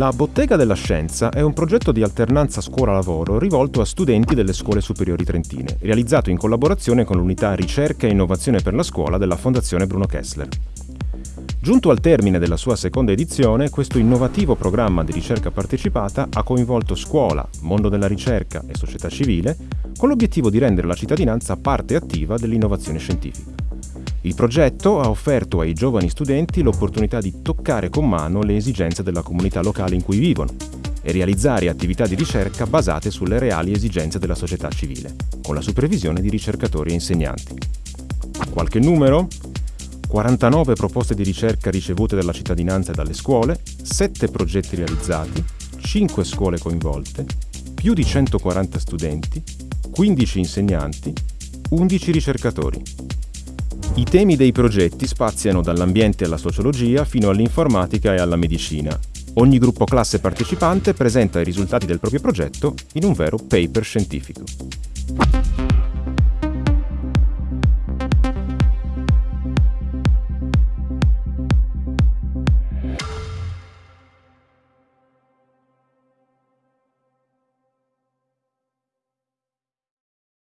La Bottega della Scienza è un progetto di alternanza scuola-lavoro rivolto a studenti delle scuole superiori trentine, realizzato in collaborazione con l'unità Ricerca e Innovazione per la Scuola della Fondazione Bruno Kessler. Giunto al termine della sua seconda edizione, questo innovativo programma di ricerca partecipata ha coinvolto scuola, mondo della ricerca e società civile con l'obiettivo di rendere la cittadinanza parte attiva dell'innovazione scientifica. Il progetto ha offerto ai giovani studenti l'opportunità di toccare con mano le esigenze della comunità locale in cui vivono e realizzare attività di ricerca basate sulle reali esigenze della società civile, con la supervisione di ricercatori e insegnanti. Qualche numero? 49 proposte di ricerca ricevute dalla cittadinanza e dalle scuole, 7 progetti realizzati, 5 scuole coinvolte, più di 140 studenti, 15 insegnanti, 11 ricercatori. I temi dei progetti spaziano dall'ambiente alla sociologia fino all'informatica e alla medicina. Ogni gruppo classe partecipante presenta i risultati del proprio progetto in un vero paper scientifico.